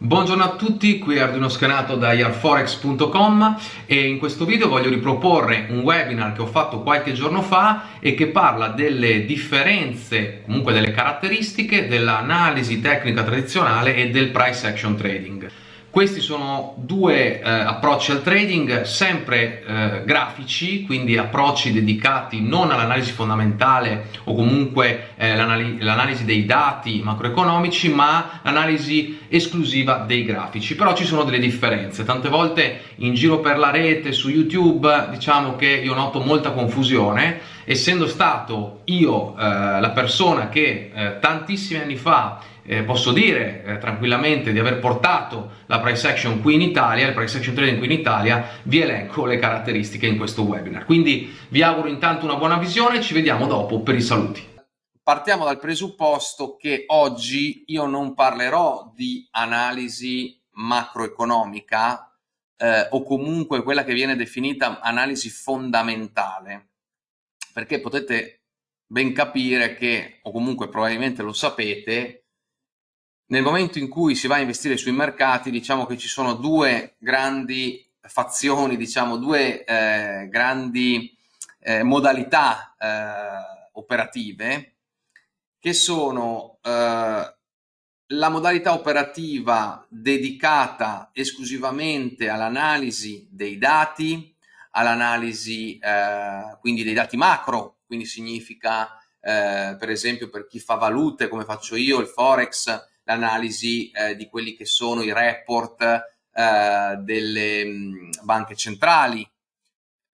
Buongiorno a tutti, qui è Arduino Scanato da yarforex.com e in questo video voglio riproporre un webinar che ho fatto qualche giorno fa e che parla delle differenze, comunque delle caratteristiche dell'analisi tecnica tradizionale e del price action trading. Questi sono due eh, approcci al trading sempre eh, grafici, quindi approcci dedicati non all'analisi fondamentale o comunque eh, l'analisi dei dati macroeconomici, ma l'analisi esclusiva dei grafici. Però ci sono delle differenze. Tante volte in giro per la rete, su YouTube, diciamo che io noto molta confusione, essendo stato io eh, la persona che eh, tantissimi anni fa eh, posso dire eh, tranquillamente di aver portato la price action qui in Italia, il price action trading qui in Italia, vi elenco le caratteristiche in questo webinar. Quindi vi auguro intanto una buona visione, ci vediamo dopo per i saluti. Partiamo dal presupposto che oggi io non parlerò di analisi macroeconomica eh, o comunque quella che viene definita analisi fondamentale, perché potete ben capire che, o comunque probabilmente lo sapete, nel momento in cui si va a investire sui mercati, diciamo che ci sono due grandi fazioni, diciamo due eh, grandi eh, modalità eh, operative, che sono eh, la modalità operativa dedicata esclusivamente all'analisi dei dati, all'analisi eh, quindi dei dati macro, quindi significa eh, per esempio per chi fa valute come faccio io, il forex, l'analisi eh, di quelli che sono i report eh, delle mh, banche centrali.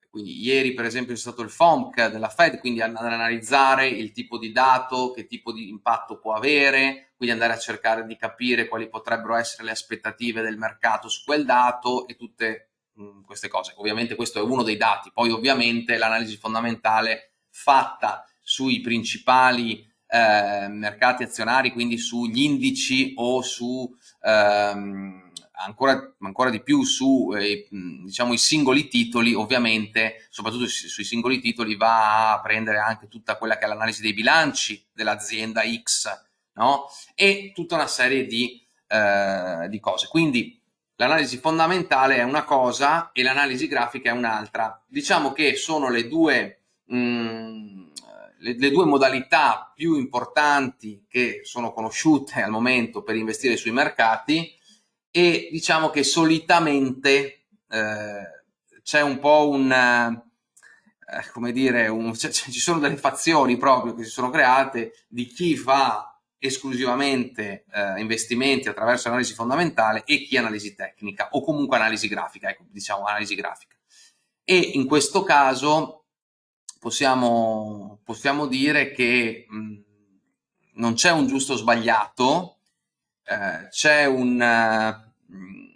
Quindi ieri per esempio è stato il FOMC della Fed, quindi ad analizzare il tipo di dato, che tipo di impatto può avere, quindi andare a cercare di capire quali potrebbero essere le aspettative del mercato su quel dato e tutte mh, queste cose. Ovviamente questo è uno dei dati, poi ovviamente l'analisi fondamentale fatta sui principali eh, mercati azionari, quindi sugli indici o su ehm, ancora, ancora, di più su eh, diciamo, i singoli titoli, ovviamente, soprattutto sui singoli titoli, va a prendere anche tutta quella che è l'analisi dei bilanci dell'azienda X, no? E tutta una serie di, eh, di cose. Quindi l'analisi fondamentale è una cosa e l'analisi grafica è un'altra. Diciamo che sono le due mh, le, le, due modalità più importanti che sono conosciute al momento per investire sui mercati e diciamo che solitamente eh, c'è un po' un, eh, come dire, un, ci sono delle fazioni proprio che si sono create di chi fa esclusivamente eh, investimenti attraverso analisi fondamentale e chi analisi tecnica o comunque analisi grafica, ecco, diciamo analisi grafica. E in questo caso possiamo, possiamo dire che mh, non c'è un giusto o sbagliato, eh, c'è un... Mh,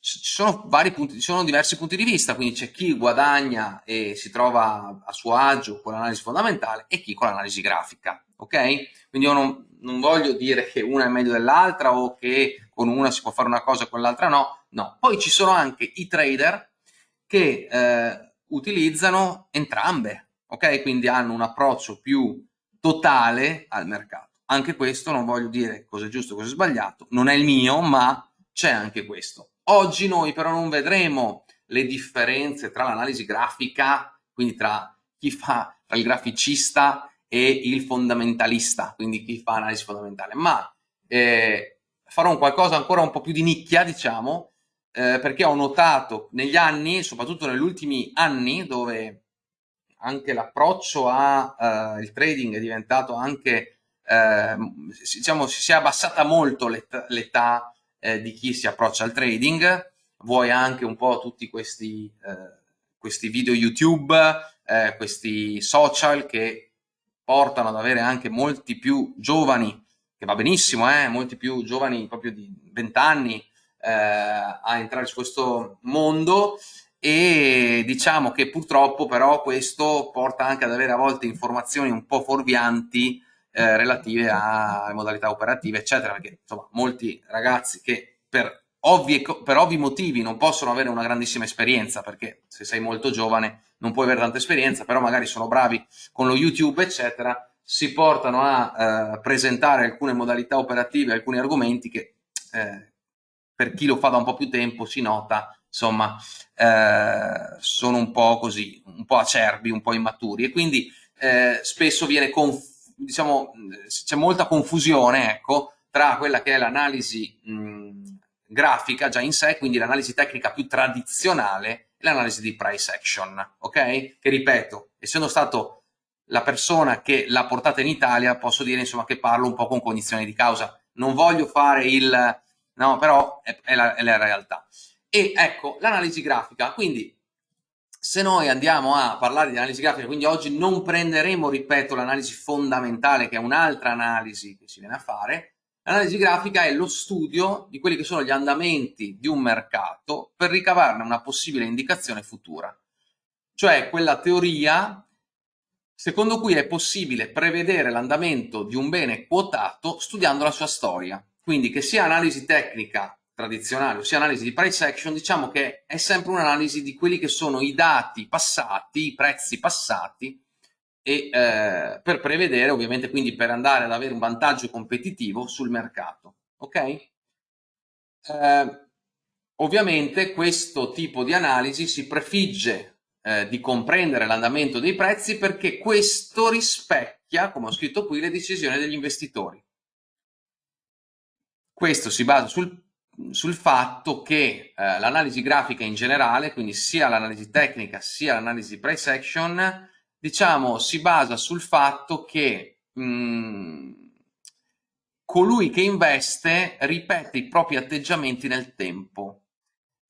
ci sono vari punti, ci sono diversi punti di vista, quindi c'è chi guadagna e si trova a suo agio con l'analisi fondamentale e chi con l'analisi grafica, ok? Quindi io non, non voglio dire che una è meglio dell'altra o che con una si può fare una cosa e con l'altra no, no. Poi ci sono anche i trader che eh, utilizzano entrambe, ok? Quindi hanno un approccio più totale al mercato. Anche questo non voglio dire cosa è giusto cosa è sbagliato, non è il mio, ma c'è anche questo. Oggi noi però non vedremo le differenze tra l'analisi grafica, quindi tra chi fa tra il graficista e il fondamentalista, quindi chi fa analisi fondamentale, ma eh, farò un qualcosa ancora un po' più di nicchia, diciamo, eh, perché ho notato negli anni, soprattutto negli ultimi anni, dove anche l'approccio al eh, trading è diventato anche, eh, diciamo, si è abbassata molto l'età eh, di chi si approccia al trading, vuoi anche un po' tutti questi, eh, questi video YouTube, eh, questi social che portano ad avere anche molti più giovani, che va benissimo, eh, molti più giovani proprio di 20 anni, eh, a entrare su questo mondo e diciamo che purtroppo però questo porta anche ad avere a volte informazioni un po' fuorvianti eh, relative alle modalità operative eccetera perché insomma molti ragazzi che per ovvi, per ovvi motivi non possono avere una grandissima esperienza perché se sei molto giovane non puoi avere tanta esperienza però magari sono bravi con lo youtube eccetera si portano a eh, presentare alcune modalità operative alcuni argomenti che eh, per chi lo fa da un po' più tempo si nota, insomma, eh, sono un po' così, un po' acerbi, un po' immaturi e quindi eh, spesso viene, diciamo, c'è molta confusione, ecco, tra quella che è l'analisi grafica già in sé, quindi l'analisi tecnica più tradizionale e l'analisi di price action, ok? Che ripeto, essendo stato la persona che l'ha portata in Italia, posso dire insomma che parlo un po' con cognizione di causa. Non voglio fare il... no, però è, è, la, è la realtà. E ecco, l'analisi grafica, quindi se noi andiamo a parlare di analisi grafica, quindi oggi non prenderemo, ripeto, l'analisi fondamentale, che è un'altra analisi che si viene a fare, L'analisi grafica è lo studio di quelli che sono gli andamenti di un mercato per ricavarne una possibile indicazione futura. Cioè quella teoria secondo cui è possibile prevedere l'andamento di un bene quotato studiando la sua storia. Quindi che sia analisi tecnica tradizionale o sia analisi di price action, diciamo che è sempre un'analisi di quelli che sono i dati passati, i prezzi passati, e eh, per prevedere ovviamente quindi per andare ad avere un vantaggio competitivo sul mercato ok? Eh, ovviamente questo tipo di analisi si prefigge eh, di comprendere l'andamento dei prezzi perché questo rispecchia come ho scritto qui le decisioni degli investitori questo si basa sul, sul fatto che eh, l'analisi grafica in generale quindi sia l'analisi tecnica sia l'analisi price action diciamo, si basa sul fatto che mh, mm, colui che investe ripete i propri atteggiamenti nel tempo,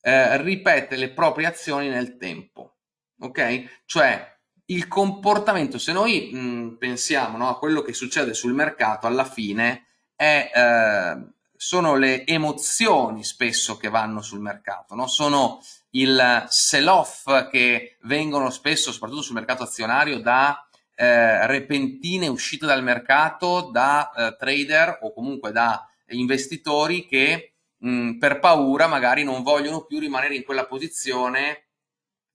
eh, ripete le proprie azioni nel tempo, ok? Cioè il comportamento, se noi mh, mm, pensiamo no, a quello che succede sul mercato, alla fine è, eh, sono le emozioni spesso che vanno sul mercato, no? sono il sell-off che vengono spesso, soprattutto sul mercato azionario, da eh, repentine uscite dal mercato da eh, trader o comunque da investitori che mh, per paura magari non vogliono più rimanere in quella posizione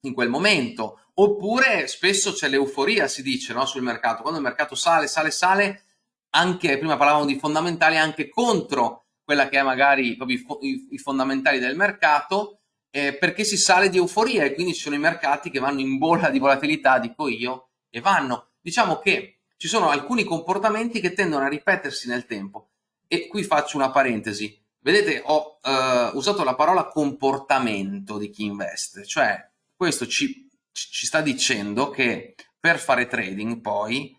in quel momento. Oppure spesso c'è l'euforia, si dice, no, sul mercato. Quando il mercato sale, sale, sale, anche, prima parlavamo di fondamentali, anche contro quella che è magari proprio i, fondamentali del mercato, eh, perché si sale di euforia e quindi ci sono i mercati che vanno in bolla di volatilità, dico io, e vanno. Diciamo che ci sono alcuni comportamenti che tendono a ripetersi nel tempo. E qui faccio una parentesi. Vedete, ho eh, usato la parola comportamento di chi investe, cioè questo ci, ci sta dicendo che per fare trading poi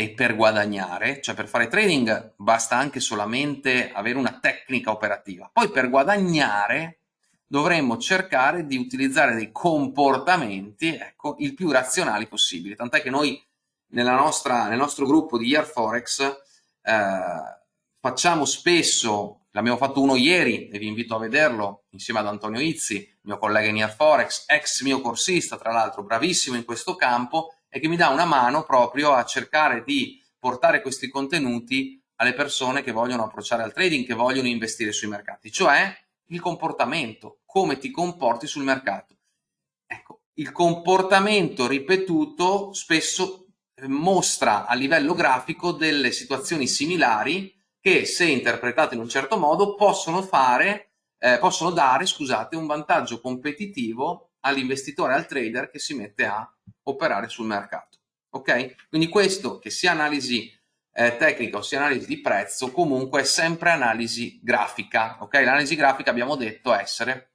e per guadagnare, cioè per fare trading basta anche solamente avere una tecnica operativa, poi per guadagnare dovremmo cercare di utilizzare dei comportamenti ecco, il più razionali possibili. Tant'è che noi nostra, nel nostro gruppo di Year Forex eh, facciamo spesso, l'abbiamo fatto uno ieri e vi invito a vederlo insieme ad Antonio Izzi, mio collega in Year Forex, ex mio corsista tra l'altro, bravissimo in questo campo e che mi dà una mano proprio a cercare di portare questi contenuti alle persone che vogliono approcciare al trading, che vogliono investire sui mercati, cioè il comportamento, come ti comporti sul mercato. Ecco, il comportamento ripetuto spesso eh, mostra a livello grafico delle situazioni similari che se interpretate in un certo modo possono fare, eh, possono dare, scusate, un vantaggio competitivo all'investitore, al trader che si mette a operare sul mercato. Ok? Quindi questo, che sia analisi eh, tecnica o sia analisi di prezzo, comunque è sempre analisi grafica. Ok? L'analisi grafica abbiamo detto essere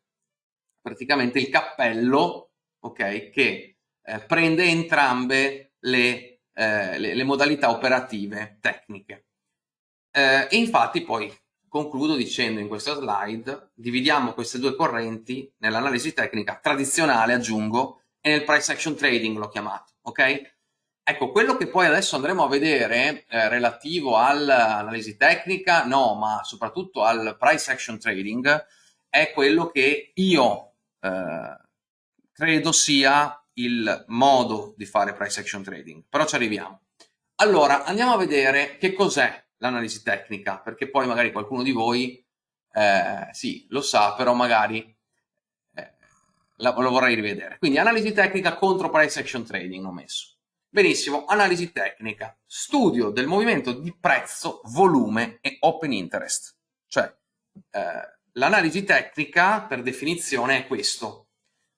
praticamente il cappello okay, che eh, prende entrambe le, eh, le, le, modalità operative tecniche. Eh, e infatti poi concludo dicendo in questa slide, dividiamo queste due correnti nell'analisi tecnica tradizionale, aggiungo, e nel price action trading l'ho chiamato, ok? Ecco, quello che poi adesso andremo a vedere eh, relativo all'analisi tecnica, no, ma soprattutto al price action trading, è quello che io eh, credo sia il modo di fare price action trading, però ci arriviamo. Allora, andiamo a vedere che cos'è l'analisi tecnica, perché poi magari qualcuno di voi, eh, sì, lo sa, però magari eh, lo vorrei rivedere. Quindi analisi tecnica contro price action trading ho messo. Benissimo, analisi tecnica, studio del movimento di prezzo, volume e open interest, cioè eh, l'analisi tecnica per definizione è questo.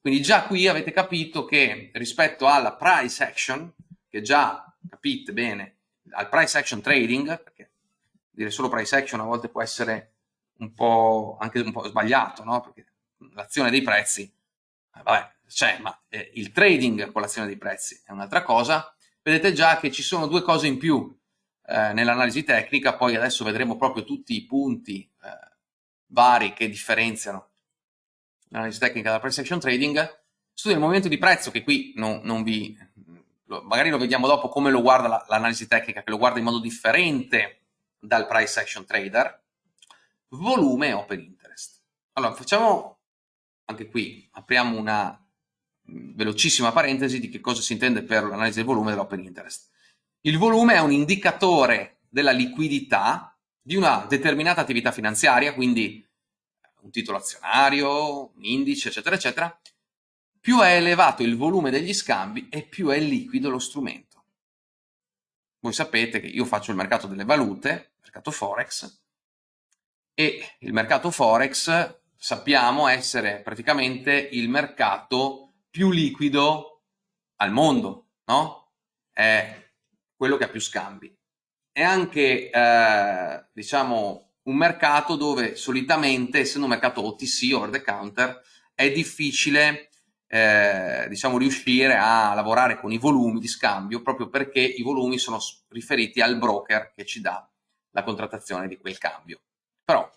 Quindi già qui avete capito che rispetto alla price action, che già capite bene, al price action trading, perché dire solo price action a volte può essere un po' anche un po' sbagliato, no? Perché l'azione dei prezzi, eh, vabbè, c'è, ma eh, il trading con l'azione dei prezzi è un'altra cosa. Vedete già che ci sono due cose in più eh, nell'analisi tecnica, poi adesso vedremo proprio tutti i punti eh, vari che differenziano l'analisi tecnica dalla price action trading. Studia il movimento di prezzo, che qui non, non vi... magari lo vediamo dopo come lo guarda l'analisi la, tecnica, che lo guarda in modo differente dal price action trader, volume e open interest. Allora, facciamo anche qui, apriamo una velocissima parentesi di che cosa si intende per l'analisi del volume dell'open interest. Il volume è un indicatore della liquidità di una determinata attività finanziaria, quindi un titolo azionario, un indice, eccetera, eccetera, più è elevato il volume degli scambi e più è liquido lo strumento. Voi sapete che io faccio il mercato delle valute, mercato Forex, e il mercato Forex sappiamo essere praticamente il mercato più liquido al mondo, no? È quello che ha più scambi. È anche, eh, diciamo, un mercato dove solitamente, essendo un mercato OTC, over the counter, è difficile eh, diciamo, riuscire a lavorare con i volumi di scambio proprio perché i volumi sono riferiti al broker che ci dà la contrattazione di quel cambio. Però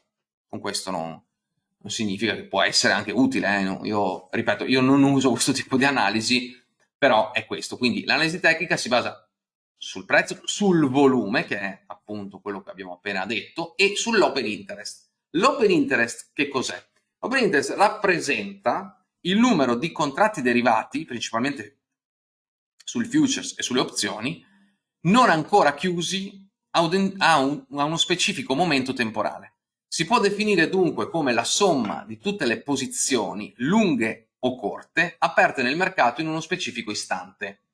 con questo non, non significa che può essere anche utile. Eh? Io, ripeto, io non uso questo tipo di analisi, però è questo. Quindi l'analisi tecnica si basa sul prezzo, sul volume, che è appunto quello che abbiamo appena detto, e sull'open interest. L'open interest che cos'è? L'open interest rappresenta il numero di contratti derivati, principalmente sul futures e sulle opzioni, non ancora chiusi a, un, a, un, a uno specifico momento temporale. Si può definire dunque come la somma di tutte le posizioni lunghe o corte aperte nel mercato in uno specifico istante.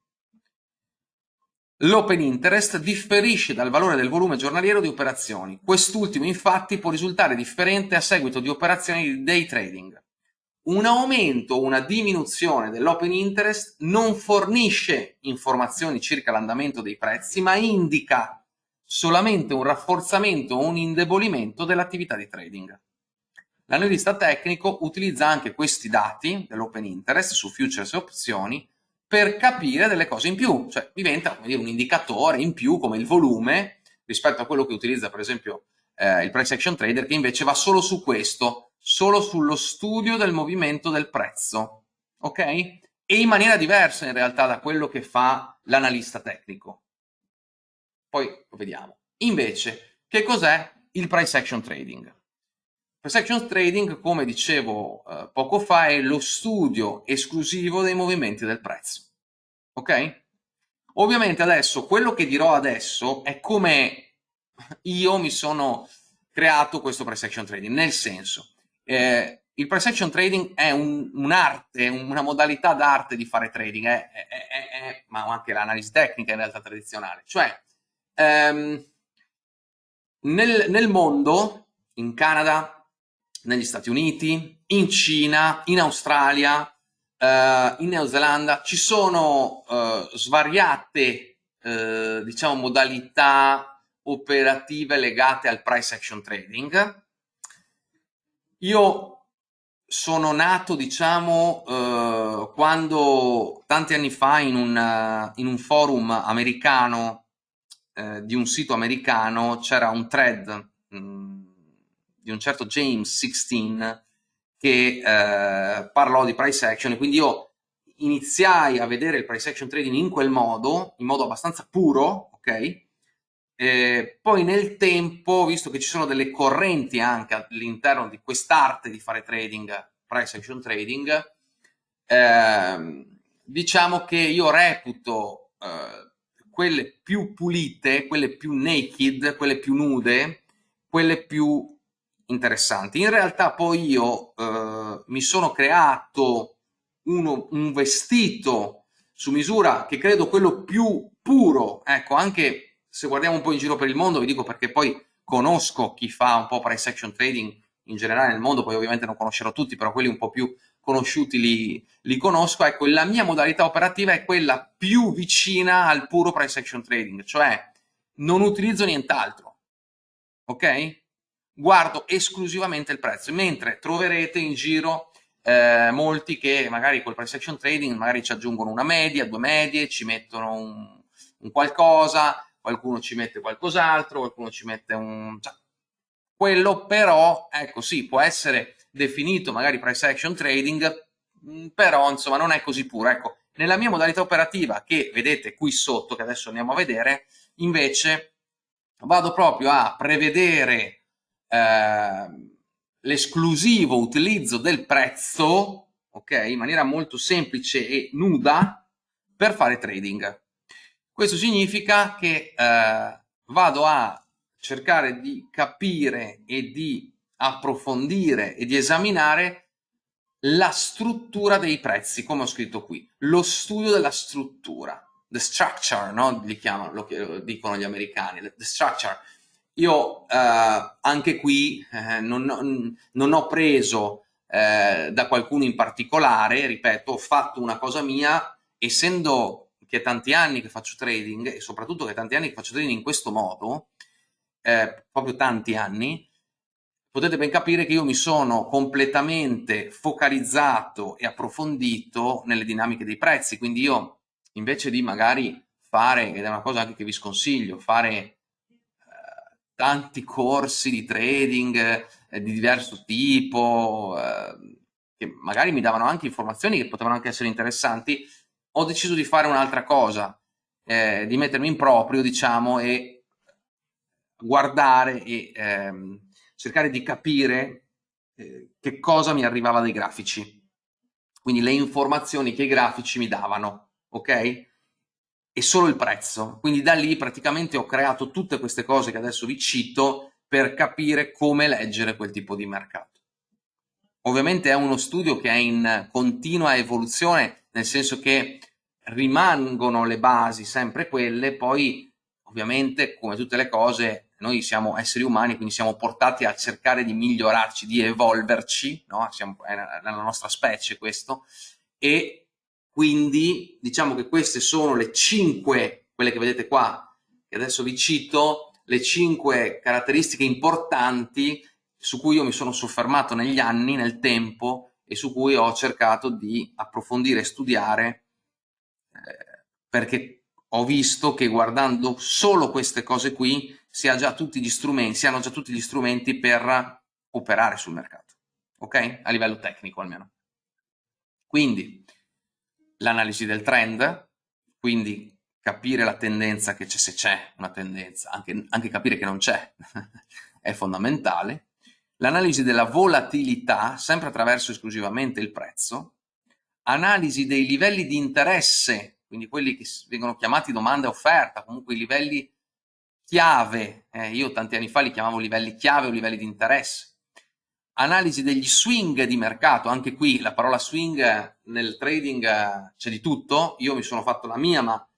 L'open interest differisce dal valore del volume giornaliero di operazioni. Quest'ultimo infatti può risultare differente a seguito di operazioni di day trading. Un aumento o una diminuzione dell'open interest non fornisce informazioni circa l'andamento dei prezzi, ma indica solamente un rafforzamento o un indebolimento dell'attività di trading. L'analista tecnico utilizza anche questi dati dell'open interest su futures e opzioni per capire delle cose in più, cioè diventa dire, un indicatore in più come il volume rispetto a quello che utilizza per esempio eh, il price action trader che invece va solo su questo, solo sullo studio del movimento del prezzo, ok? E in maniera diversa in realtà da quello che fa l'analista tecnico. Poi lo vediamo. Invece, che cos'è il price action trading? Price action trading, come dicevo eh, poco fa, è lo studio esclusivo dei movimenti del prezzo. Ok? Ovviamente adesso, quello che dirò adesso è come io mi sono creato questo price action trading, nel senso, eh, il price action trading è un'arte, un una modalità d'arte di fare trading, è, è, è, ma anche l'analisi tecnica in realtà tradizionale. Cioè, ehm, nel, nel mondo, in Canada, negli Stati Uniti, in Cina, in Australia, uh, in Neozelanda, ci sono uh, svariate uh, diciamo, modalità operative legate al price action trading. Io sono nato, diciamo, quando tanti anni fa in un, in un forum americano, di un sito americano, c'era un thread mh, mm, di un certo James 16 che eh, parlò di price action e quindi io iniziai a vedere il price action trading in quel modo, in modo abbastanza puro, ok? Eh, poi nel tempo, visto che ci sono delle correnti anche all'interno di quest'arte di fare trading, price action trading, eh, diciamo che io reputo eh, quelle più pulite, quelle più naked, quelle più nude, quelle più interessanti. In realtà poi io eh, mi sono creato uno, un vestito su misura che credo quello più puro, ecco, anche se guardiamo un po' in giro per il mondo, vi dico perché poi conosco chi fa un po' price action trading in generale nel mondo, poi ovviamente non conoscerò tutti, però quelli un po' più conosciuti li, li conosco, ecco, la mia modalità operativa è quella più vicina al puro price action trading, cioè non utilizzo nient'altro, ok? Guardo esclusivamente il prezzo, mentre troverete in giro eh, molti che magari col price action trading magari ci aggiungono una media, due medie, ci mettono un, un qualcosa, qualcuno ci mette qualcos'altro, qualcuno ci mette un... Cioè, quello però, ecco sì, può essere definito magari price action trading, mm, però insomma non è così puro. Ecco, nella mia modalità operativa, che vedete qui sotto, che adesso andiamo a vedere, invece vado proprio a prevedere eh, l'esclusivo utilizzo del prezzo, ok, in maniera molto semplice e nuda, per fare trading. Questo significa che eh, vado a cercare di capire e di approfondire e di esaminare la struttura dei prezzi, come ho scritto qui, lo studio della struttura, the structure, no? Li chiamano, lo dicono gli americani, the structure. Io eh, anche qui eh, non, non, ho preso eh, da qualcuno in particolare, ripeto, ho fatto una cosa mia, essendo che tanti anni che faccio trading e soprattutto che tanti anni che faccio trading in questo modo, eh, proprio tanti anni, potete ben capire che io mi sono completamente focalizzato e approfondito nelle dinamiche dei prezzi, quindi io invece di magari fare, ed è una cosa anche che vi sconsiglio, fare eh, tanti corsi di trading eh, di diverso tipo, eh, che magari mi davano anche informazioni che potevano anche essere interessanti, ho deciso di fare un'altra cosa, eh, di mettermi in proprio, diciamo, e guardare e ehm, cercare di capire eh, che cosa mi arrivava dai grafici, quindi le informazioni che i grafici mi davano, ok? E solo il prezzo. Quindi da lì praticamente ho creato tutte queste cose che adesso vi cito per capire come leggere quel tipo di mercato. Ovviamente è uno studio che è in continua evoluzione, nel senso che rimangono le basi sempre quelle, poi ovviamente come tutte le cose noi siamo esseri umani, quindi siamo portati a cercare di migliorarci, di evolverci, no? siamo, è nella nostra specie questo, e quindi diciamo che queste sono le cinque, quelle che vedete qua, che adesso vi cito, le cinque caratteristiche importanti su cui io mi sono soffermato negli anni, nel tempo, e su cui ho cercato di approfondire e studiare, perché ho visto che guardando solo queste cose qui si ha già tutti gli strumenti, si hanno già tutti gli strumenti per operare sul mercato, ok? A livello tecnico almeno. Quindi l'analisi del trend, quindi capire la tendenza che c'è, se c'è una tendenza, anche, anche capire che non c'è, è fondamentale. L'analisi della volatilità, sempre attraverso esclusivamente il prezzo. Analisi dei livelli di interesse, quindi quelli che vengono chiamati domanda e offerta, comunque i livelli chiave, eh, io tanti anni fa li chiamavo livelli chiave o livelli di interesse, analisi degli swing di mercato, anche qui la parola swing nel trading eh, c'è di tutto, io mi sono fatto la mia, ma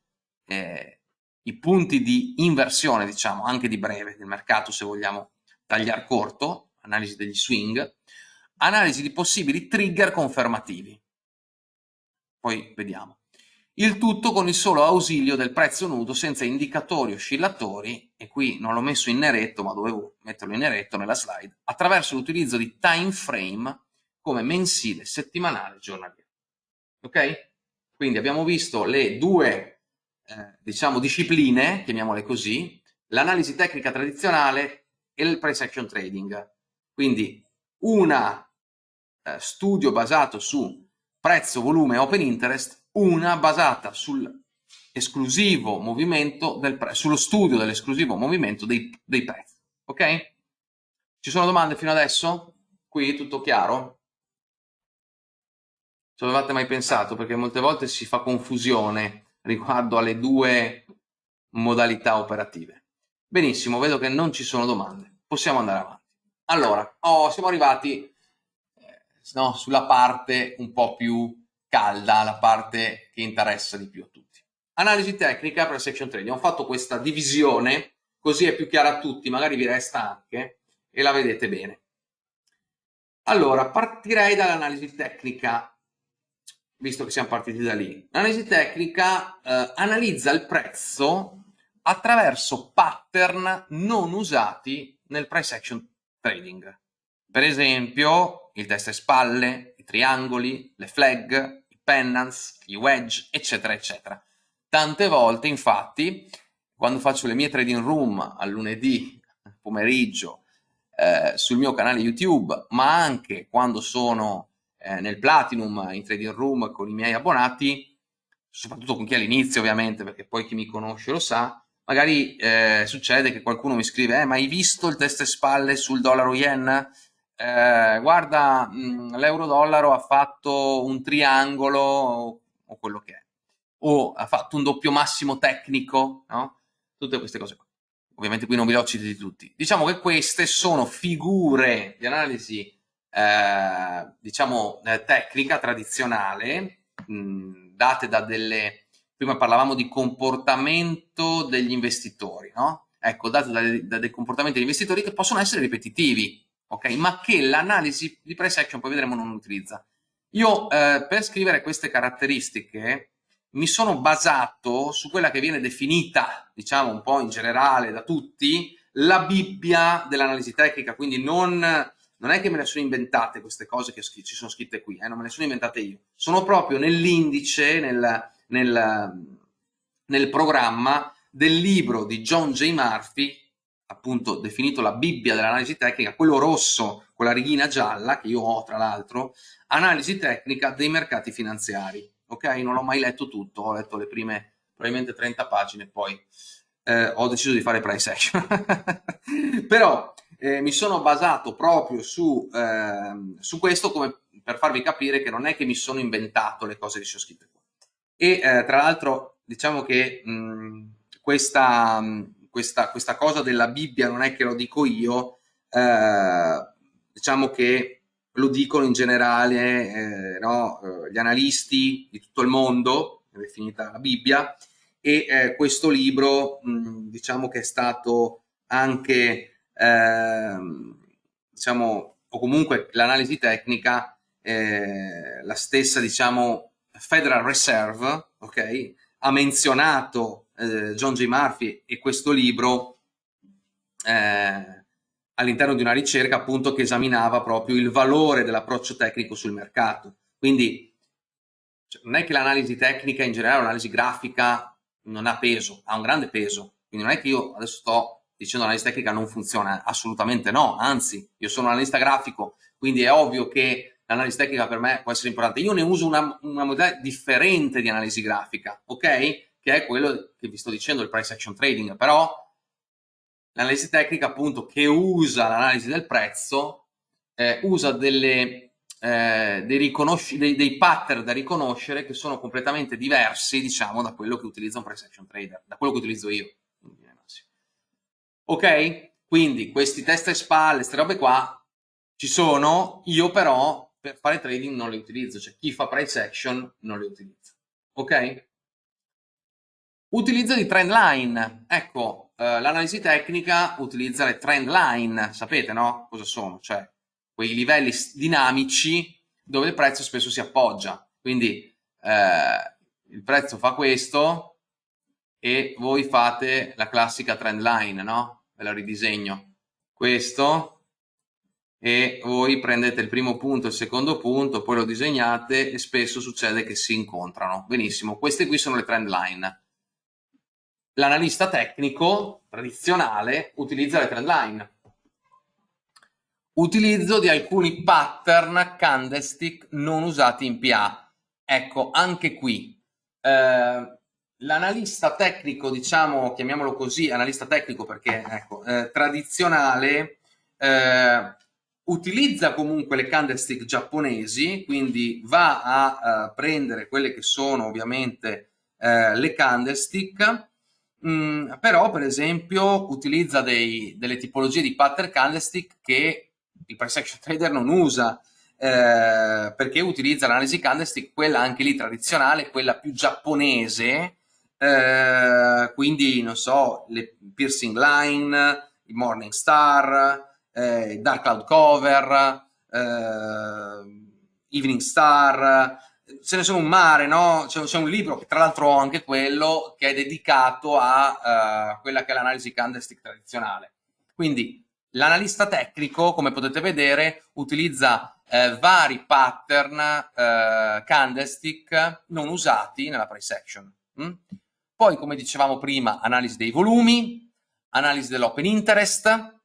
eh, i punti di inversione, diciamo, anche di breve del mercato, se vogliamo tagliare corto, analisi degli swing, analisi di possibili trigger confermativi. Poi vediamo il tutto con il solo ausilio del prezzo nudo senza indicatori oscillatori, e qui non l'ho messo in neretto ma dovevo metterlo in neretto nella slide, attraverso l'utilizzo di time frame come mensile, settimanale, giornaliero. Ok? Quindi abbiamo visto le due, eh, diciamo, discipline, chiamiamole così, l'analisi tecnica tradizionale e il price action trading. Quindi una eh, studio basato su prezzo, volume, open interest una basata sull'esclusivo movimento del prezzo, sullo studio dell'esclusivo movimento dei, dei prezzi. Ok? Ci sono domande fino adesso? Qui tutto chiaro? Ci avevate mai pensato? Perché molte volte si fa confusione riguardo alle due modalità operative. Benissimo, vedo che non ci sono domande. Possiamo andare avanti. Allora, oh, siamo arrivati no, sulla parte un po' più calda, la parte che interessa di più a tutti. Analisi tecnica per section trading. Ho fatto questa divisione, così è più chiara a tutti, magari vi resta anche, e la vedete bene. Allora, partirei dall'analisi tecnica, visto che siamo partiti da lì. L'analisi tecnica eh, analizza il prezzo attraverso pattern non usati nel price action trading. Per esempio, il testa e spalle, i triangoli, le flag, i pennants, i wedge, eccetera, eccetera. Tante volte, infatti, quando faccio le mie trading room al lunedì pomeriggio eh, sul mio canale YouTube, ma anche quando sono eh, nel Platinum in trading room con i miei abbonati, soprattutto con chi all'inizio ovviamente, perché poi chi mi conosce lo sa, magari eh, succede che qualcuno mi scrive, eh, ma hai visto il test e spalle sul dollaro yen? Eh, guarda, mm, l'euro-dollaro ha fatto un triangolo o quello che è, o ha fatto un doppio massimo tecnico, no? Tutte queste cose qua ovviamente qui non vi ho citati tutti, diciamo che queste sono figure di analisi eh, diciamo eh, tecnica tradizionale mh, date da delle prima parlavamo di comportamento degli investitori no? ecco date da, da dei comportamenti degli investitori che possono essere ripetitivi ok? Ma che l'analisi di price action poi vedremo non utilizza. Io eh, per scrivere queste caratteristiche mi sono basato su quella che viene definita, diciamo un po' in generale da tutti, la Bibbia dell'analisi tecnica, quindi non, non, è che me le sono inventate queste cose che ci sono scritte qui, eh, non me le sono inventate io, sono proprio nell'indice, nel, nel, nel programma del libro di John J. Murphy, appunto definito la Bibbia dell'analisi tecnica, quello rosso con la righina gialla, che io ho tra l'altro, analisi tecnica dei mercati finanziari ok? Non l'ho mai letto tutto, ho letto le prime probabilmente 30 pagine, poi eh, ho deciso di fare price action. Però eh, mi sono basato proprio su, eh, su, questo come per farvi capire che non è che mi sono inventato le cose che ci ho scritte qua. E eh, tra l'altro diciamo che mh, questa, questa, questa, cosa della Bibbia non è che lo dico io, eh, diciamo che lo dicono in generale eh, no, eh, gli analisti di tutto il mondo, è definita la Bibbia, e eh, questo libro mh, diciamo che è stato anche, ehm, diciamo, o comunque l'analisi tecnica, eh, la stessa diciamo Federal Reserve, ok, ha menzionato eh, John J. Murphy e questo libro eh, all'interno di una ricerca appunto che esaminava proprio il valore dell'approccio tecnico sul mercato. Quindi cioè, non è che l'analisi tecnica in generale, l'analisi grafica non ha peso, ha un grande peso. Quindi non è che io adesso sto dicendo l'analisi tecnica non funziona, assolutamente no, anzi, io sono un analista grafico, quindi è ovvio che l'analisi tecnica per me può essere importante. Io ne uso una, una modalità differente di analisi grafica, ok? Che è quello che vi sto dicendo, il price action trading, però L'analisi tecnica appunto che usa l'analisi del prezzo, eh, usa delle, eh, dei, dei, dei, pattern da riconoscere che sono completamente diversi diciamo da quello che utilizza un price action trader, da quello che utilizzo io. Ok? Quindi questi test e spalle, queste robe qua ci sono, io però per fare trading non le utilizzo, cioè chi fa price action non le utilizza. Ok? Utilizzo di trend line, ecco, eh, l'analisi tecnica utilizza le trend line, sapete no? Cosa sono? Cioè quei livelli dinamici dove il prezzo spesso si appoggia. Quindi eh, il prezzo fa questo e voi fate la classica trend line, no? Ve la ridisegno. Questo e voi prendete il primo punto e il secondo punto, poi lo disegnate e spesso succede che si incontrano. Benissimo, queste qui sono le trend line l'analista tecnico tradizionale utilizza le trend line. Utilizzo di alcuni pattern candlestick non usati in PA. Ecco, anche qui eh, l'analista tecnico, diciamo, chiamiamolo così, analista tecnico perché ecco, eh, tradizionale, eh, utilizza comunque le candlestick giapponesi, quindi va a uh, prendere quelle che sono ovviamente uh, le candlestick Mm, però, per esempio, utilizza dei, delle tipologie di pattern candlestick che il price action trader non usa, eh, perché utilizza l'analisi candlestick, quella anche lì tradizionale, quella più giapponese, eh, quindi, non so, le piercing line, il morning star, eh, dark cloud cover, eh, Evening Star, ce ne sono un mare, no? C'è un libro, che tra l'altro ho anche quello, che è dedicato a uh, quella che è l'analisi candlestick tradizionale. Quindi l'analista tecnico, come potete vedere, utilizza eh, vari pattern eh, candlestick non usati nella price action. Mm? Poi, come dicevamo prima, analisi dei volumi, analisi dell'open interest,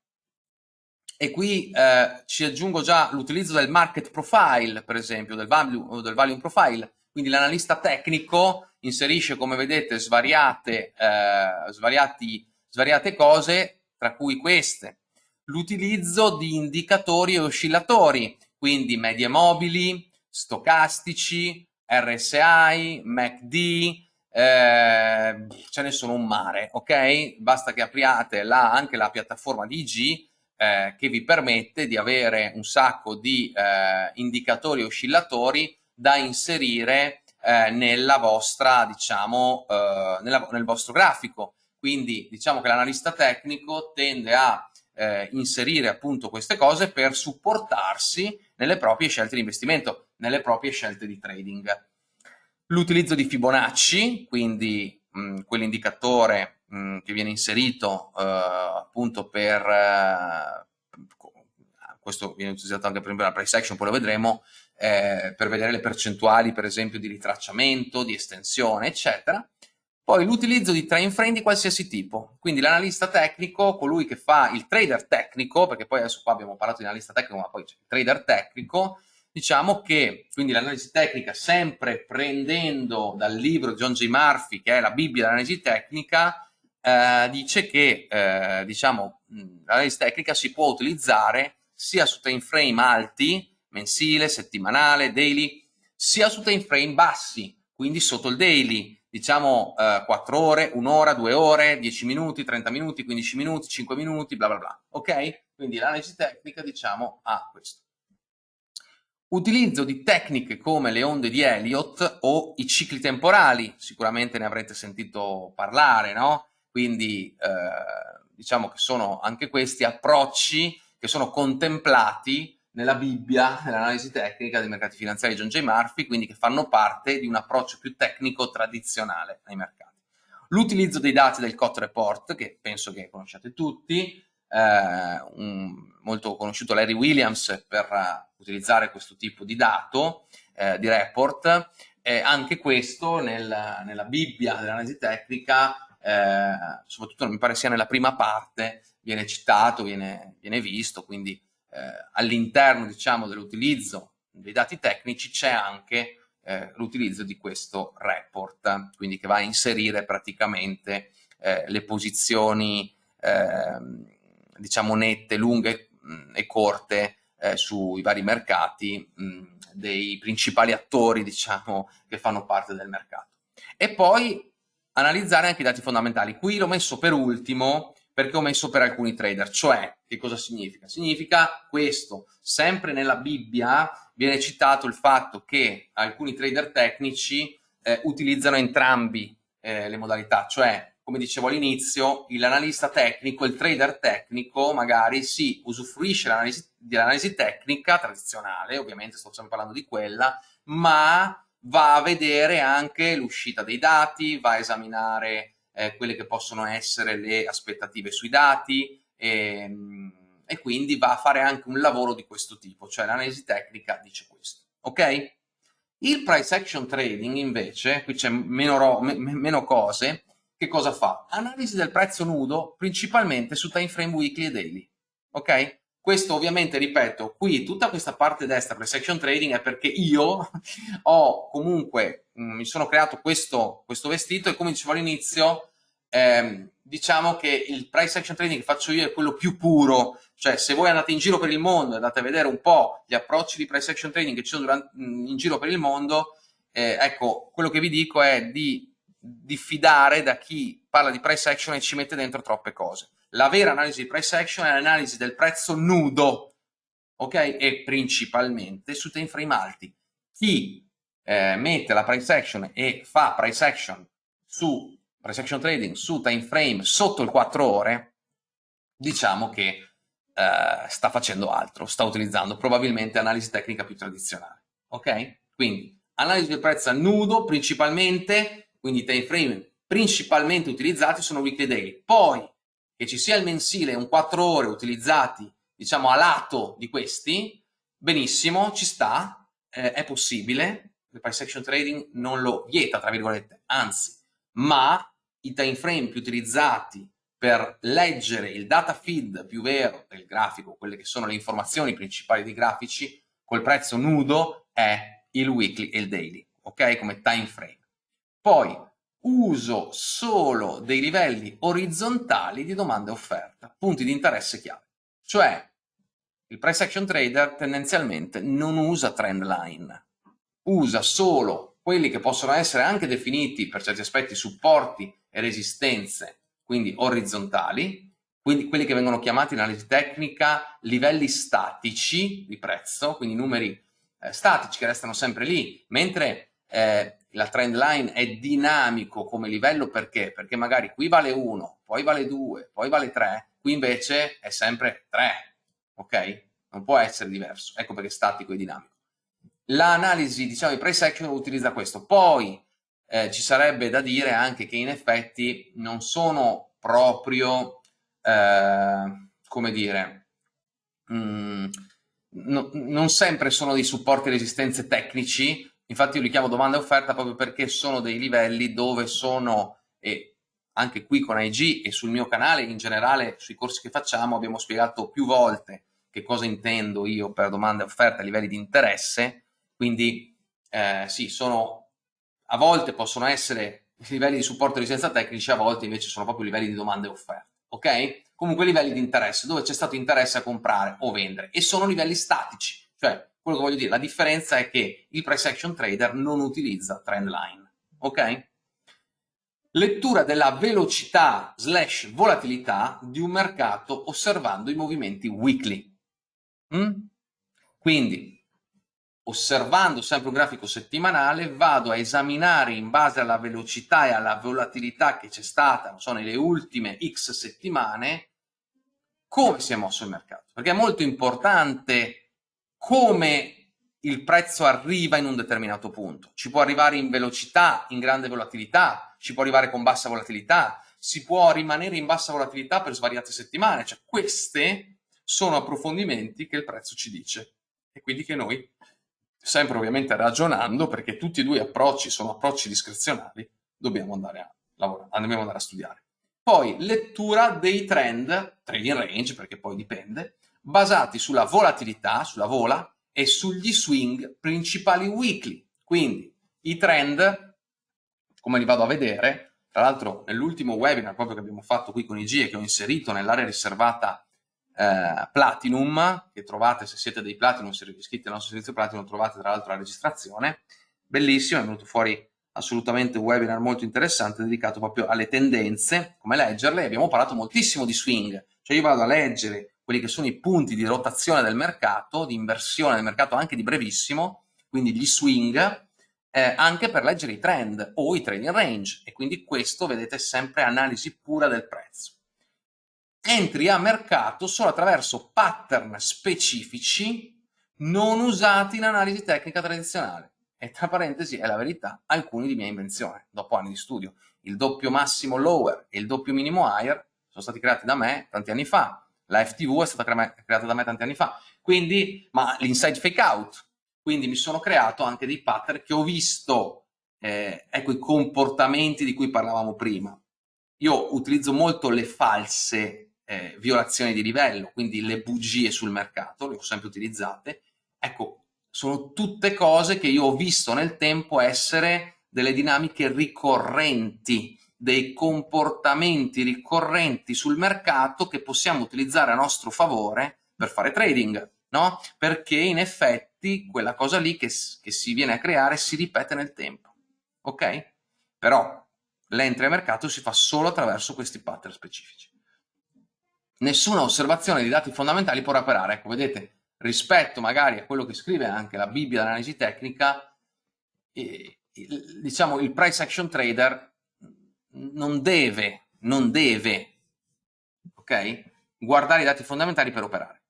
e qui eh, ci aggiungo già l'utilizzo del market profile, per esempio, del, value, del volume profile, quindi l'analista tecnico inserisce, come vedete, svariate, eh, svariati, svariate cose, tra cui queste. L'utilizzo di indicatori e oscillatori, quindi medie mobili, stocastici, RSI, MACD, eh, ce ne sono un mare, ok? Basta che apriate la, anche la piattaforma di IG eh, che vi permette di avere un sacco di eh, indicatori oscillatori da inserire eh, nella vostra, diciamo, eh, nella, nel vostro grafico. Quindi diciamo che l'analista tecnico tende a eh, inserire appunto queste cose per supportarsi nelle proprie scelte di investimento, nelle proprie scelte di trading. L'utilizzo di Fibonacci, quindi quell'indicatore che viene inserito uh, appunto per uh, questo viene utilizzato anche per nella price action, poi lo vedremo, eh, per vedere le percentuali per esempio di ritracciamento, di estensione, eccetera. Poi l'utilizzo di time frame di qualsiasi tipo, quindi l'analista tecnico, colui che fa il trader tecnico, perché poi adesso qua abbiamo parlato di analista tecnico, ma poi c'è il trader tecnico, diciamo che quindi l'analisi tecnica sempre prendendo dal libro di John J. Murphy, che è la Bibbia dell'analisi tecnica, eh, dice che eh, diciamo, l'analisi tecnica si può utilizzare sia su time frame alti, mensile, settimanale, daily, sia su time frame bassi, quindi sotto il daily, diciamo eh, 4 ore, 1 ora, 2 ore, 10 minuti, 30 minuti, 15 minuti, 5 minuti, bla bla bla, ok? Quindi l'analisi tecnica diciamo ha questo. Utilizzo di tecniche come le onde di Elliott o i cicli temporali, sicuramente ne avrete sentito parlare, no? Quindi eh, diciamo che sono anche questi approcci che sono contemplati nella Bibbia, nell'analisi tecnica dei mercati finanziari di John J. Murphy, quindi che fanno parte di un approccio più tecnico tradizionale ai mercati. L'utilizzo dei dati del COT report, che penso che conosciate tutti, eh, un molto conosciuto Larry Williams per uh, utilizzare questo tipo di dato, eh, di report, eh, anche questo nel, nella Bibbia dell'analisi tecnica eh, soprattutto mi pare sia nella prima parte, viene citato, viene, viene visto, quindi eh, all'interno diciamo, dell'utilizzo dei dati tecnici c'è anche eh, l'utilizzo di questo report, quindi che va a inserire praticamente eh, le posizioni ehm, diciamo nette, lunghe mh, e corte eh, sui vari mercati mh, dei principali attori diciamo, che fanno parte del mercato. E poi analizzare anche i dati fondamentali. Qui l'ho messo per ultimo perché ho messo per alcuni trader, cioè che cosa significa? Significa questo, sempre nella Bibbia viene citato il fatto che alcuni trader tecnici eh, utilizzano entrambi eh, le modalità, cioè come dicevo all'inizio, l'analista tecnico, il trader tecnico magari si usufruisce dell'analisi tecnica tradizionale, ovviamente sto sempre parlando di quella, ma va a vedere anche l'uscita dei dati, va a esaminare eh, quelle che possono essere le aspettative sui dati e, ehm, e, quindi va a fare anche un lavoro di questo tipo, cioè l'analisi tecnica dice questo, ok? Il price action trading invece, qui c'è meno, meno cose, che cosa fa? Analisi del prezzo nudo principalmente su time frame weekly e daily, ok? Questo ovviamente, ripeto, qui tutta questa parte destra per section trading è perché io ho comunque, mh, mm, mi sono creato questo, questo, vestito e come dicevo all'inizio, ehm, diciamo che il price action trading che faccio io è quello più puro, cioè se voi andate in giro per il mondo e andate a vedere un po' gli approcci di price action trading che ci sono durante, mm, in giro per il mondo, eh, ecco, quello che vi dico è di diffidare da chi parla di price action e ci mette dentro troppe cose. La vera analisi di price action è l'analisi del prezzo nudo, ok? E principalmente su time frame alti. Chi eh, mette la price action e fa price action su price action trading su time frame sotto il 4 ore, diciamo che eh, sta facendo altro, sta utilizzando probabilmente analisi tecnica più tradizionale. Ok? Quindi analisi del prezzo nudo principalmente, quindi time frame principalmente utilizzati sono weekly daily. Poi che ci sia il mensile un 4 ore utilizzati diciamo a lato di questi, benissimo, ci sta, eh, è possibile, il price action trading non lo vieta, tra virgolette, anzi, ma i time frame più utilizzati per leggere il data feed più vero del grafico, quelle che sono le informazioni principali dei grafici, col prezzo nudo è il weekly e il daily, ok? Come time frame. Poi uso solo dei livelli orizzontali di domanda e offerta, punti di interesse chiave. Cioè, il price action trader tendenzialmente non usa trend line, usa solo quelli che possono essere anche definiti per certi aspetti supporti e resistenze quindi orizzontali, quindi quelli che vengono chiamati in analisi tecnica livelli statici di prezzo, quindi numeri eh, statici che restano sempre lì, mentre eh, la trend line è dinamico come livello perché? Perché magari qui vale 1, poi vale 2, poi vale 3, qui invece è sempre 3, ok? Non può essere diverso, ecco perché è statico e dinamico. L'analisi, diciamo, di price action utilizza questo. Poi eh, ci sarebbe da dire anche che in effetti non sono proprio, eh, come dire, mh, mm, no, non sempre sono dei supporti e resistenze tecnici, infatti io li chiamo domanda e offerta proprio perché sono dei livelli dove sono, e anche qui con IG e sul mio canale in generale sui corsi che facciamo abbiamo spiegato più volte che cosa intendo io per domanda e offerta a livelli di interesse, quindi eh, sì, sono a volte possono essere livelli di supporto e resistenza tecnici, a volte invece sono proprio livelli di domande e offerte, ok? Comunque livelli di interesse, dove c'è stato interesse a comprare o vendere, e sono livelli statici, cioè quello che voglio dire, la differenza è che il price action trader non utilizza trend line, ok? Lettura della velocità slash volatilità di un mercato osservando i movimenti weekly. Mm? Quindi osservando sempre un grafico settimanale, vado a esaminare in base alla velocità e alla volatilità che c'è stata, non so, nelle ultime X settimane, come si è mosso il mercato. Perché è molto importante come il prezzo arriva in un determinato punto. Ci può arrivare in velocità, in grande volatilità, ci può arrivare con bassa volatilità, si può rimanere in bassa volatilità per svariate settimane. Cioè, queste sono approfondimenti che il prezzo ci dice e quindi che noi sempre ovviamente ragionando, perché tutti e due approcci sono approcci discrezionali, dobbiamo andare a lavorare, dobbiamo andare a studiare. Poi lettura dei trend, trading range, perché poi dipende, basati sulla volatilità, sulla vola, e sugli swing principali weekly. Quindi i trend, come li vado a vedere, tra l'altro nell'ultimo webinar proprio che abbiamo fatto qui con IG e che ho inserito nell'area riservata eh, Platinum, che trovate se siete dei Platinum, se siete iscritti al nostro servizio Platinum, trovate tra l'altro la registrazione, bellissimo, è venuto fuori assolutamente un webinar molto interessante dedicato proprio alle tendenze, come leggerle, abbiamo parlato moltissimo di swing, cioè io vado a leggere quelli che sono i punti di rotazione del mercato, di inversione del mercato anche di brevissimo, quindi gli swing, eh, anche per leggere i trend o i trading range e quindi questo vedete sempre analisi pura del prezzo entri a mercato solo attraverso pattern specifici non usati in analisi tecnica tradizionale. E tra parentesi è la verità, alcuni di mia invenzione, dopo anni di studio. Il doppio massimo lower e il doppio minimo higher sono stati creati da me tanti anni fa. La FTV è stata creata da me tanti anni fa. Quindi, ma l'inside fake out. Quindi mi sono creato anche dei pattern che ho visto, eh, ecco, i comportamenti di cui parlavamo prima. Io utilizzo molto le false eh, violazioni di livello, quindi le bugie sul mercato, le ho sempre utilizzate. Ecco, sono tutte cose che io ho visto nel tempo essere delle dinamiche ricorrenti, dei comportamenti ricorrenti sul mercato che possiamo utilizzare a nostro favore per fare trading, no? Perché in effetti quella cosa lì che, che si viene a creare si ripete nel tempo, ok? Però l'entry a mercato si fa solo attraverso questi pattern specifici nessuna osservazione di dati fondamentali può operare. Ecco, vedete, rispetto magari a quello che scrive anche la Bibbia dell'analisi tecnica, eh, il, diciamo il price action trader non deve, non deve, ok? guardare i dati fondamentali per operare.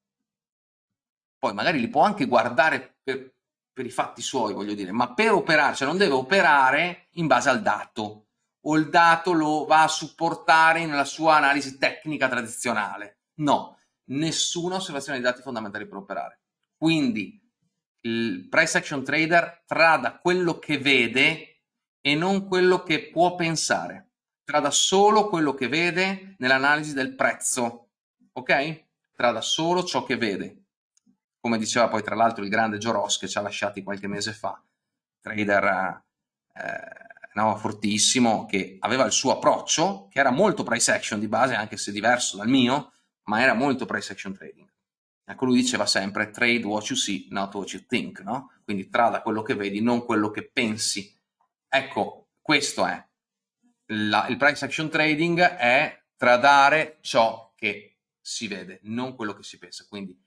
Poi magari li può anche guardare per, per i fatti suoi, voglio dire, ma per operare, cioè non deve operare in base al dato, o il dato lo va a supportare nella sua analisi tecnica tradizionale. No, nessuna osservazione dei dati fondamentali per operare. Quindi il price action trader trada quello che vede e non quello che può pensare. Trada solo quello che vede nell'analisi del prezzo, ok? Trada solo ciò che vede. Come diceva poi tra l'altro il grande Joros che ci ha lasciati qualche mese fa, trader eh, no, fortissimo, che aveva il suo approccio, che era molto price action di base, anche se diverso dal mio, ma era molto price action trading. Ecco, lui diceva sempre trade what you see, not what you think, no? Quindi trada quello che vedi, non quello che pensi. Ecco, questo è. La, il price action trading è tradare ciò che si vede, non quello che si pensa. Quindi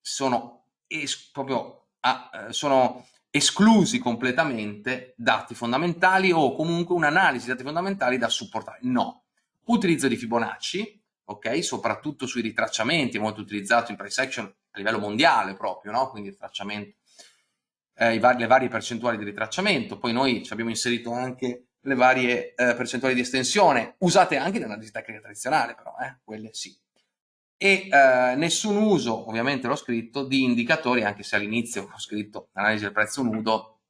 sono es, proprio ah, sono esclusi completamente dati fondamentali o comunque un'analisi di dati fondamentali da supportare. No. Utilizzo di Fibonacci, ok? Soprattutto sui ritracciamenti, molto utilizzato in price action a livello mondiale proprio, no? Quindi il tracciamento, eh, vari, le varie percentuali di ritracciamento, poi noi ci abbiamo inserito anche le varie eh, percentuali di estensione, usate anche nell'analisi tecnica tradizionale però, eh? quelle sì. E eh, nessun uso, ovviamente l'ho scritto, di indicatori, anche se all'inizio ho scritto analisi del prezzo nudo,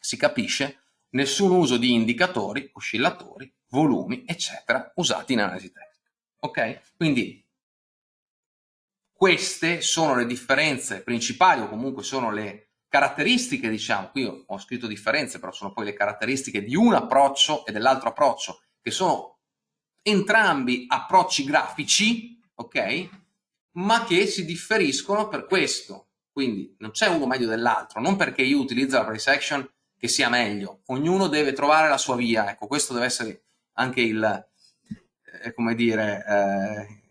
si capisce, nessun uso di indicatori, oscillatori, volumi, eccetera, usati in analisi tecnica. Ok? Quindi queste sono le differenze principali o comunque sono le caratteristiche, diciamo, qui ho scritto differenze, però sono poi le caratteristiche di un approccio e dell'altro approccio, che sono entrambi approcci grafici, ok? Ma che si differiscono per questo. Quindi non c'è uno meglio dell'altro, non perché io utilizzo la price action che sia meglio, ognuno deve trovare la sua via, ecco, questo deve essere anche il, eh, come dire, eh,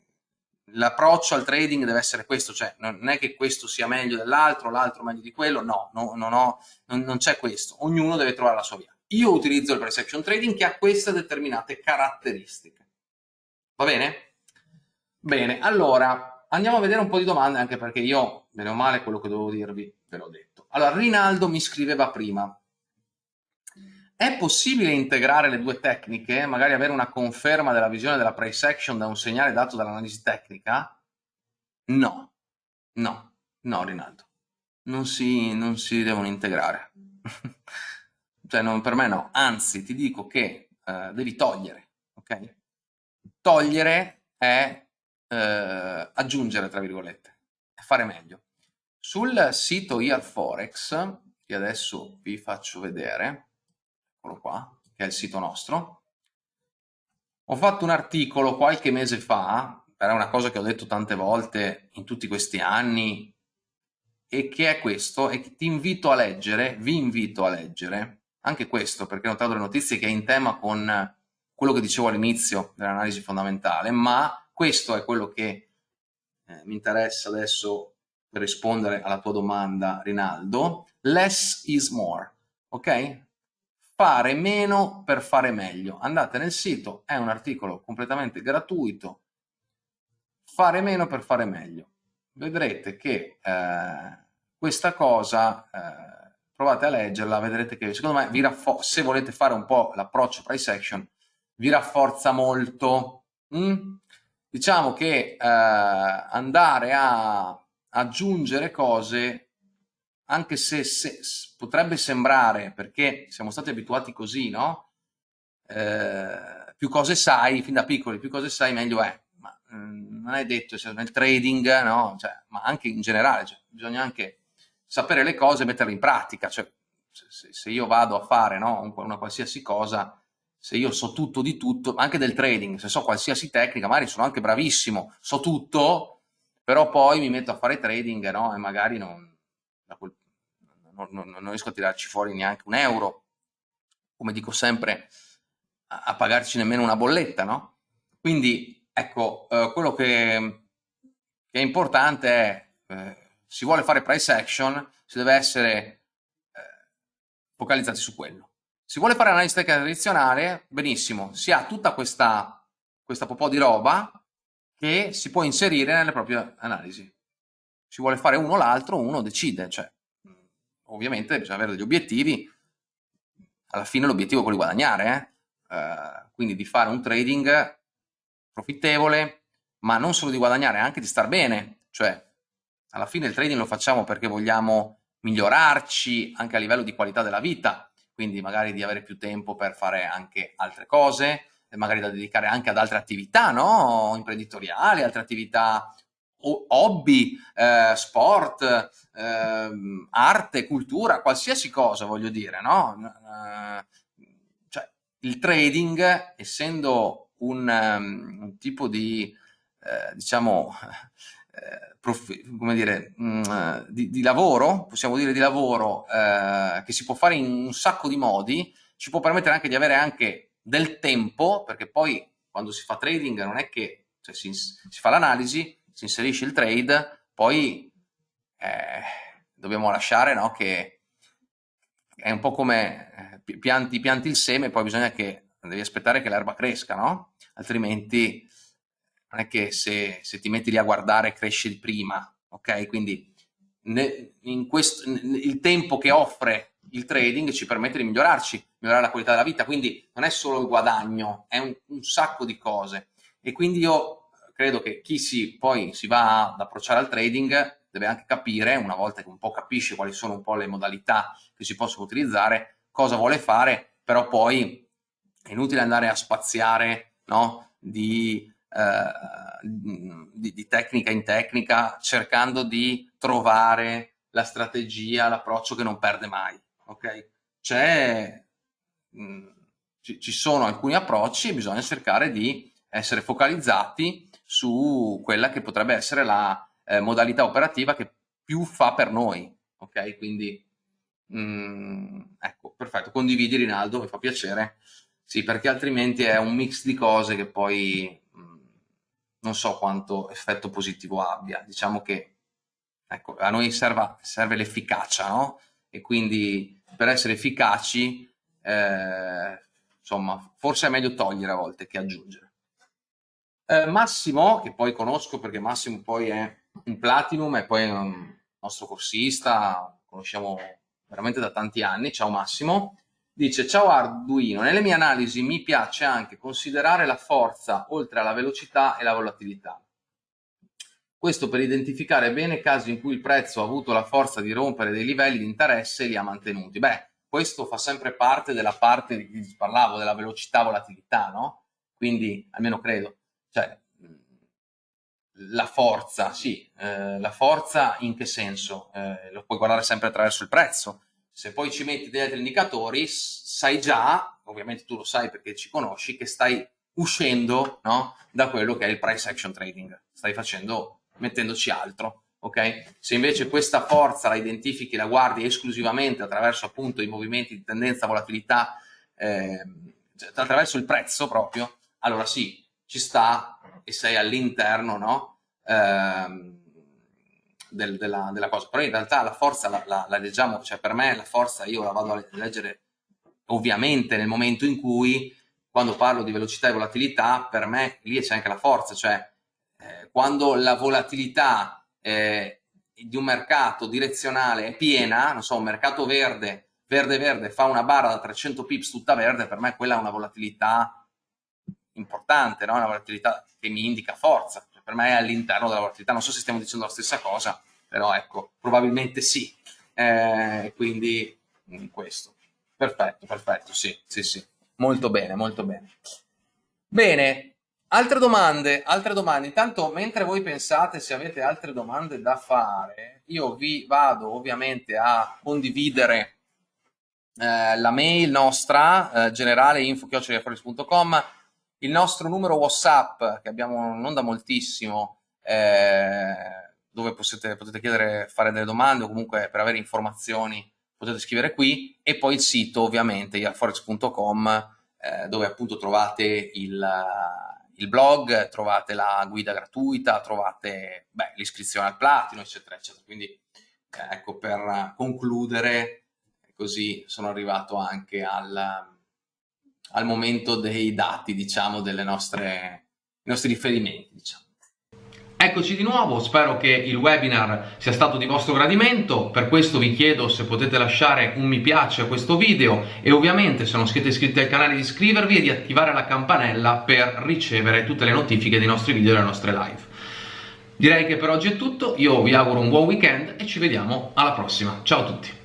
l'approccio al trading deve essere questo, cioè non è che questo sia meglio dell'altro, l'altro meglio di quello, no, no non, ho, non, non c'è questo, ognuno deve trovare la sua via. Io utilizzo il price action trading che ha queste determinate caratteristiche. Va bene? Bene, allora andiamo a vedere un po' di domande anche perché io, bene o male, quello che dovevo dirvi ve l'ho detto. Allora, Rinaldo mi scriveva prima, è possibile integrare le due tecniche, magari avere una conferma della visione della price action da un segnale dato dall'analisi tecnica? No, no, no Rinaldo, non si, non si devono integrare. cioè non, per me no, anzi ti dico che eh, devi togliere, ok? Togliere è eh, aggiungere, tra virgolette, è fare meglio. Sul sito IARForex, che adesso vi faccio vedere, eccolo qua, che è il sito nostro. Ho fatto un articolo qualche mese fa, era una cosa che ho detto tante volte in tutti questi anni, e che è questo, e ti invito a leggere, vi invito a leggere, anche questo, perché ho notato le notizie che è in tema con quello che dicevo all'inizio dell'analisi fondamentale, ma questo è quello che eh, mi interessa adesso per rispondere alla tua domanda, Rinaldo. Less is more, ok? Fare meno per fare meglio. Andate nel sito, è un articolo completamente gratuito, fare meno per fare meglio. Vedrete che eh, questa cosa, eh, provate a leggerla, vedrete che secondo me vi se volete fare un po' l'approccio price action, vi rafforza molto. Mm? Diciamo che eh, andare a aggiungere cose anche se, se, potrebbe sembrare, perché siamo stati abituati così, no? Eh, più cose sai, fin da piccoli, più cose sai, meglio è. Ma mh, mm, non è detto, cioè, nel trading, no? Cioè, ma anche in generale, cioè, bisogna anche sapere le cose e metterle in pratica. Cioè, se, se, io vado a fare no? una qualsiasi cosa, se io so tutto di tutto, anche del trading, se so qualsiasi tecnica, magari sono anche bravissimo, so tutto, però poi mi metto a fare trading no? e magari non, quel non, non, riesco a tirarci fuori neanche un euro, come dico sempre, a, a pagarci nemmeno una bolletta, no? Quindi, ecco, eh, quello che, che, è importante è, eh, si vuole fare price action, si deve essere eh, focalizzati su quello. Si vuole fare analisi tecnica tradizionale, benissimo, si ha tutta questa, questa po' di roba che si può inserire nelle proprie analisi. Si vuole fare uno o l'altro, uno decide, cioè ovviamente bisogna avere degli obiettivi, alla fine l'obiettivo è quello di guadagnare, eh? Eh, quindi di fare un trading profittevole, ma non solo di guadagnare, anche di star bene, cioè alla fine il trading lo facciamo perché vogliamo migliorarci anche a livello di qualità della vita, quindi magari di avere più tempo per fare anche altre cose, magari da dedicare anche ad altre attività no? imprenditoriali, altre attività hobby, eh, sport, eh, arte, cultura, qualsiasi cosa voglio dire, no? Eh, cioè, il trading, essendo un, um, un tipo di, eh, diciamo, eh, come dire, mh, mm, di, di, lavoro, possiamo dire di lavoro, eh, che si può fare in un sacco di modi, ci può permettere anche di avere anche del tempo, perché poi quando si fa trading non è che cioè, si, si fa l'analisi, si inserisce il trade, poi eh, dobbiamo lasciare no, che è un po' come eh, pianti, pianti il seme, poi bisogna che devi aspettare che l'erba cresca, no? Altrimenti non è che se, se, ti metti lì a guardare cresce prima, ok? Quindi ne, questo, il tempo che offre il trading ci permette di migliorarci, migliorare la qualità della vita, quindi non è solo il guadagno, è un, un sacco di cose. E quindi io credo che chi si, poi si va ad approcciare al trading deve anche capire, una volta che un po' capisce quali sono un po' le modalità che si possono utilizzare, cosa vuole fare, però poi è inutile andare a spaziare no? di eh, di, di, tecnica in tecnica, cercando di trovare la strategia, l'approccio che non perde mai. Okay? C'è, mm, ci, ci sono alcuni approcci e bisogna cercare di essere focalizzati su quella che potrebbe essere la eh, modalità operativa che più fa per noi. Ok, quindi mm, ecco, perfetto, condividi Rinaldo, mi fa piacere. Sì, perché altrimenti è un mix di cose che poi non so quanto effetto positivo abbia. Diciamo che ecco, a noi serva, serve l'efficacia, no? E quindi per essere efficaci, eh, insomma, forse è meglio togliere a volte che aggiungere. Eh, Massimo, che poi conosco perché Massimo poi è un Platinum e poi è un nostro corsista, conosciamo veramente da tanti anni, ciao Massimo, Dice, ciao Arduino, nelle mie analisi mi piace anche considerare la forza oltre alla velocità e la volatilità. Questo per identificare bene casi in cui il prezzo ha avuto la forza di rompere dei livelli di interesse e li ha mantenuti. Beh, questo fa sempre parte della parte di cui parlavo, della velocità-volatilità, no? Quindi, almeno credo, cioè, la forza, sì, eh, la forza in che senso? Eh, lo puoi guardare sempre attraverso il prezzo, se poi ci metti degli altri indicatori, sai già, ovviamente tu lo sai perché ci conosci, che stai uscendo no, da quello che è il price action trading, stai facendo, mettendoci altro. ok? Se invece questa forza la identifichi, la guardi esclusivamente attraverso appunto i movimenti di tendenza, volatilità, eh, attraverso il prezzo proprio, allora sì, ci sta e sei all'interno no? eh, del, della, della, cosa, però in realtà la forza la, la, la, leggiamo, cioè per me la forza io la vado a leggere ovviamente nel momento in cui quando parlo di velocità e volatilità, per me lì c'è anche la forza, cioè eh, quando la volatilità eh, di un mercato direzionale è piena, non so, un mercato verde, verde verde, fa una barra da 300 pips tutta verde, per me quella è una volatilità importante, no? una volatilità che mi indica forza per me è all'interno della volatilità. Non so se stiamo dicendo la stessa cosa, però ecco, probabilmente sì. Eh, quindi mm, questo. Perfetto, perfetto, sì, sì, sì. Molto bene, molto bene. Bene, altre domande, altre domande. Intanto, mentre voi pensate se avete altre domande da fare, io vi vado ovviamente a condividere eh, la mail nostra, eh, generale info.com il nostro numero WhatsApp, che abbiamo non da moltissimo, eh, dove potete, potete chiedere, fare delle domande o comunque per avere informazioni potete scrivere qui, e poi il sito ovviamente iarforex.com eh, dove appunto trovate il, il, blog, trovate la guida gratuita, trovate l'iscrizione al platino, eccetera, eccetera. Quindi eh, ecco, per concludere, così sono arrivato anche al al momento dei dati, diciamo, delle nostre, i nostri riferimenti, diciamo. Eccoci di nuovo, spero che il webinar sia stato di vostro gradimento, per questo vi chiedo se potete lasciare un mi piace a questo video e ovviamente se non siete iscritti al canale di iscrivervi e di attivare la campanella per ricevere tutte le notifiche dei nostri video e delle nostre live. Direi che per oggi è tutto, io vi auguro un buon weekend e ci vediamo alla prossima, ciao a tutti!